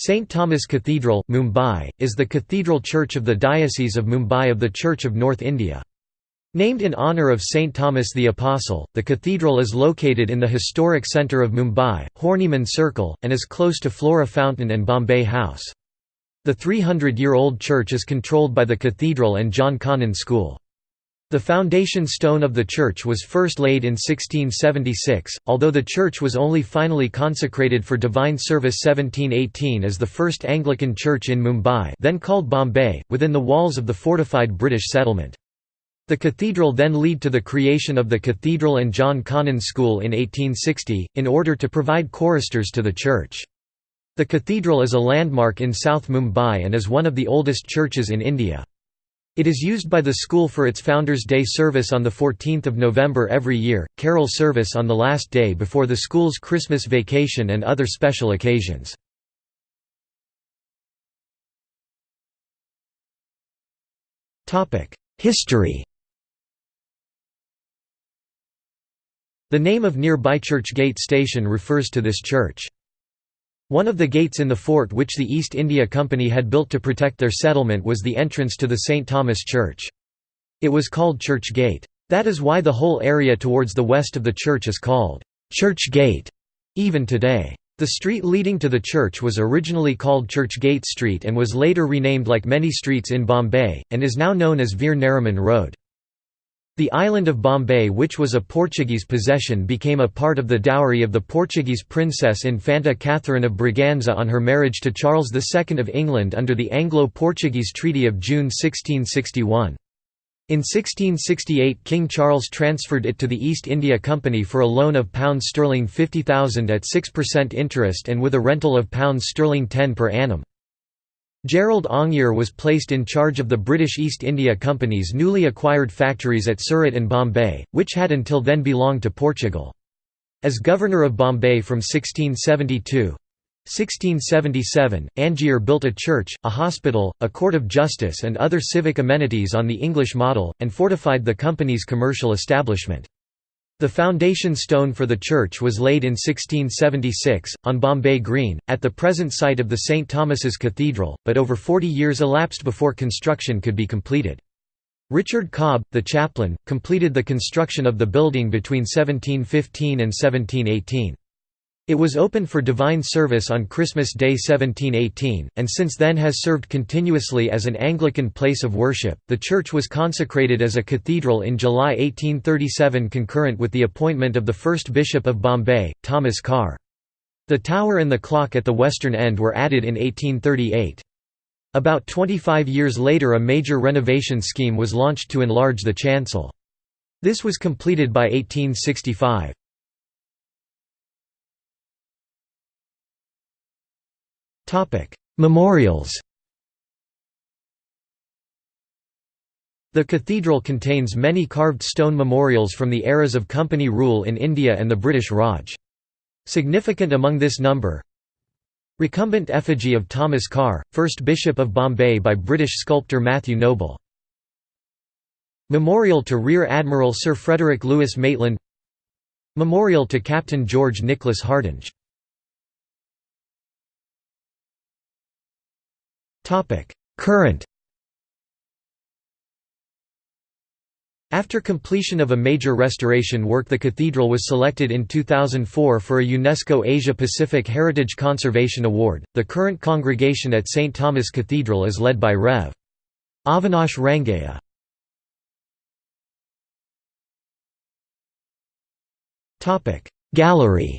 St. Thomas Cathedral, Mumbai, is the cathedral church of the Diocese of Mumbai of the Church of North India. Named in honour of St. Thomas the Apostle, the cathedral is located in the historic centre of Mumbai, Horniman Circle, and is close to Flora Fountain and Bombay House. The 300-year-old church is controlled by the cathedral and John Connon School. The foundation stone of the church was first laid in 1676, although the church was only finally consecrated for divine service 1718 as the first Anglican church in Mumbai then called Bombay, within the walls of the fortified British settlement. The cathedral then led to the creation of the Cathedral and John Connon School in 1860, in order to provide choristers to the church. The cathedral is a landmark in South Mumbai and is one of the oldest churches in India. It is used by the school for its Founders' Day service on 14 November every year, carol service on the last day before the school's Christmas vacation and other special occasions. History The name of nearby Church Gate Station refers to this church. One of the gates in the fort which the East India Company had built to protect their settlement was the entrance to the St. Thomas Church. It was called Church Gate. That is why the whole area towards the west of the church is called Church Gate, even today. The street leading to the church was originally called Church Gate Street and was later renamed like many streets in Bombay, and is now known as Veer Nariman Road. The island of Bombay which was a Portuguese possession became a part of the dowry of the Portuguese princess Infanta Catherine of Braganza on her marriage to Charles II of England under the Anglo-Portuguese Treaty of June 1661. In 1668 King Charles transferred it to the East India Company for a loan of pounds sterling 50,000 at 6% interest and with a rental of pounds sterling 10 per annum. Gerald Aungier was placed in charge of the British East India Company's newly acquired factories at Surat and Bombay, which had until then belonged to Portugal. As Governor of Bombay from 1672 1677, Aungier built a church, a hospital, a court of justice and other civic amenities on the English model, and fortified the company's commercial establishment. The foundation stone for the church was laid in 1676, on Bombay Green, at the present site of the St. Thomas's Cathedral, but over 40 years elapsed before construction could be completed. Richard Cobb, the chaplain, completed the construction of the building between 1715 and 1718. It was open for divine service on Christmas Day 1718, and since then has served continuously as an Anglican place of worship. The church was consecrated as a cathedral in July 1837 concurrent with the appointment of the first Bishop of Bombay, Thomas Carr. The tower and the clock at the western end were added in 1838. About 25 years later a major renovation scheme was launched to enlarge the chancel. This was completed by 1865. Topic: Memorials. The cathedral contains many carved stone memorials from the eras of company rule in India and the British Raj. Significant among this number Recumbent effigy of Thomas Carr, 1st Bishop of Bombay by British sculptor Matthew Noble Memorial to Rear Admiral Sir Frederick Lewis Maitland Memorial to Captain George Nicholas Hardinge Current After completion of a major restoration work the cathedral was selected in 2004 for a UNESCO Asia-Pacific Heritage Conservation Award. The current congregation at St. Thomas Cathedral is led by Rev. Avinash Rangaya. Gallery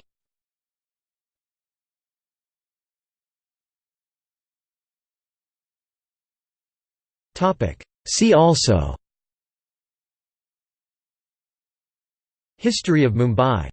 See also. History of Mumbai